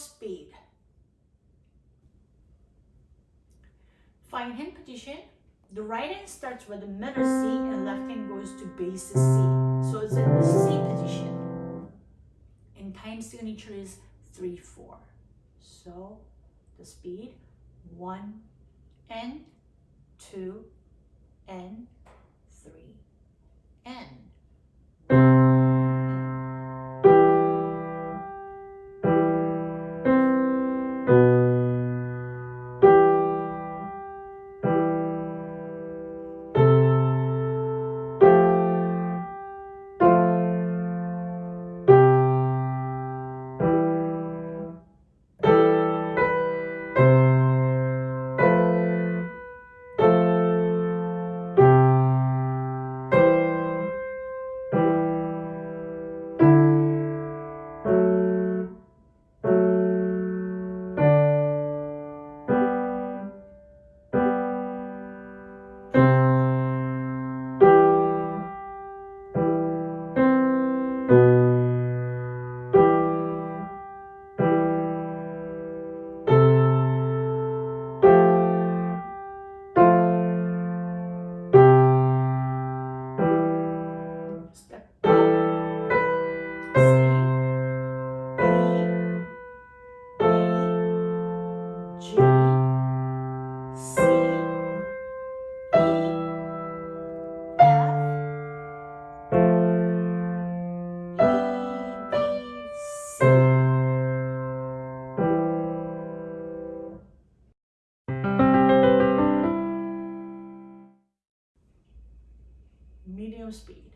speed. Find hand position. The right hand starts with the middle C and left hand goes to bass C. So it's in the C position. And time signature is 3-4. So the speed 1 and 2 and 3 and Medium speed.